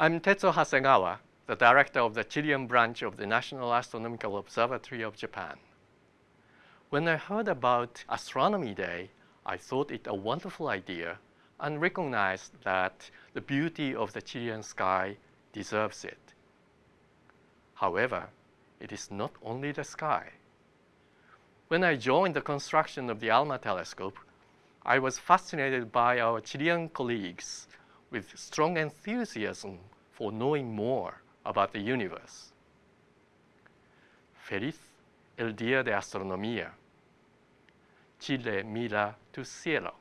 I'm Tetsuo Hasegawa, the director of the Chilean branch of the National Astronomical Observatory of Japan. When I heard about Astronomy Day, I thought it a wonderful idea and recognized that the beauty of the Chilean sky deserves it. However, it is not only the sky. When I joined the construction of the ALMA telescope, I was fascinated by our Chilean colleagues with strong enthusiasm for knowing more about the universe. Feliz el día de astronomía. Chile mira tu cielo.